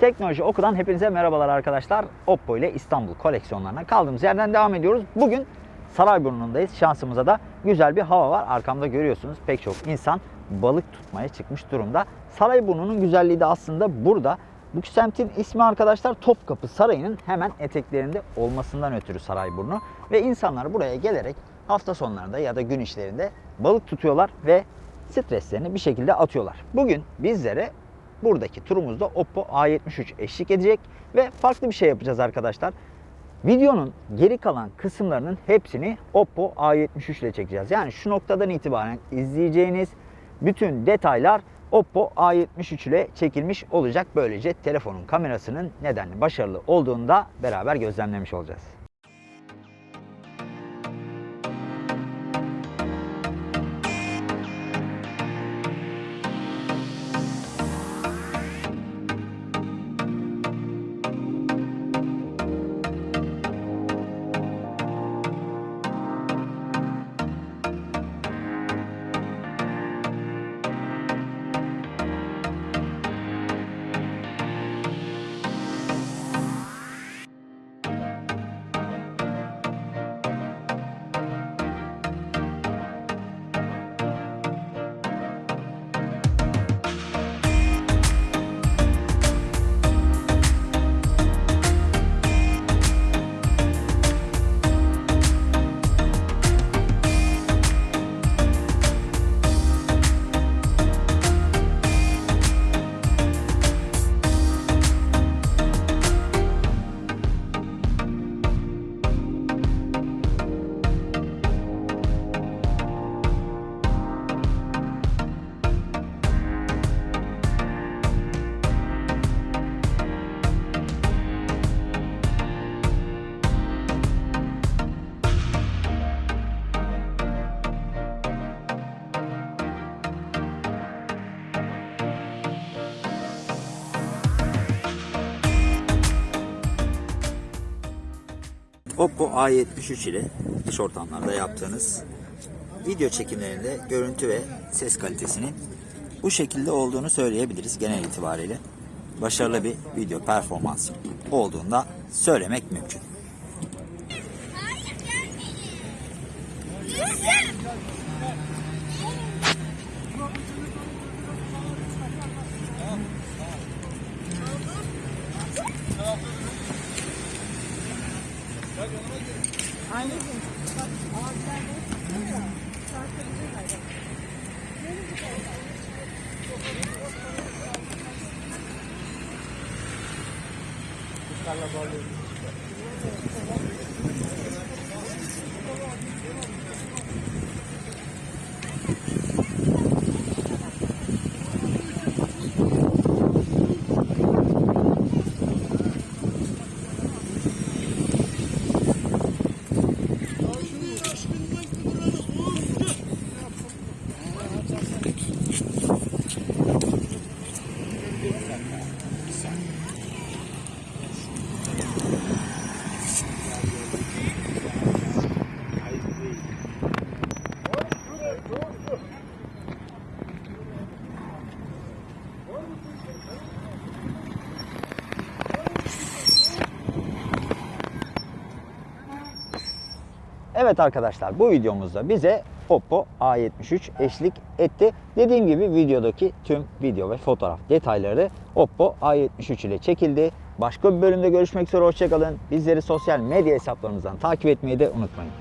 Teknoloji Oku'dan hepinize merhabalar arkadaşlar. Oppo ile İstanbul koleksiyonlarına kaldığımız yerden devam ediyoruz. Bugün Sarayburnu'ndayız. Şansımıza da güzel bir hava var. Arkamda görüyorsunuz pek çok insan balık tutmaya çıkmış durumda. Sarayburnu'nun güzelliği de aslında burada. Bu semtin ismi arkadaşlar Topkapı Sarayı'nın hemen eteklerinde olmasından ötürü Sarayburnu. Ve insanlar buraya gelerek hafta sonlarında ya da gün işlerinde balık tutuyorlar ve streslerini bir şekilde atıyorlar. Bugün bizlere buradaki turumuzda Oppo A73 eşlik edecek ve farklı bir şey yapacağız arkadaşlar. Videonun geri kalan kısımlarının hepsini Oppo A73 ile çekeceğiz. Yani şu noktadan itibaren izleyeceğiniz bütün detaylar Oppo A73 ile çekilmiş olacak. Böylece telefonun kamerasının nedenli başarılı olduğunu da beraber gözlemlemiş olacağız. Oppo A73 ile dış ortamlarda yaptığınız video çekimlerinde görüntü ve ses kalitesinin bu şekilde olduğunu söyleyebiliriz genel itibariyle. Başarılı bir video performansı olduğunda söylemek mümkün. Aynı gün. Bak ağaçlarda çıkıyor ya. Sarkıcı hayvan. Kuşlarla bağlıyoruz. Evet arkadaşlar bu videomuzda bize Oppo A73 eşlik etti. Dediğim gibi videodaki tüm video ve fotoğraf detayları Oppo A73 ile çekildi. Başka bir bölümde görüşmek üzere hoşçakalın. Bizleri sosyal medya hesaplarımızdan takip etmeyi de unutmayın.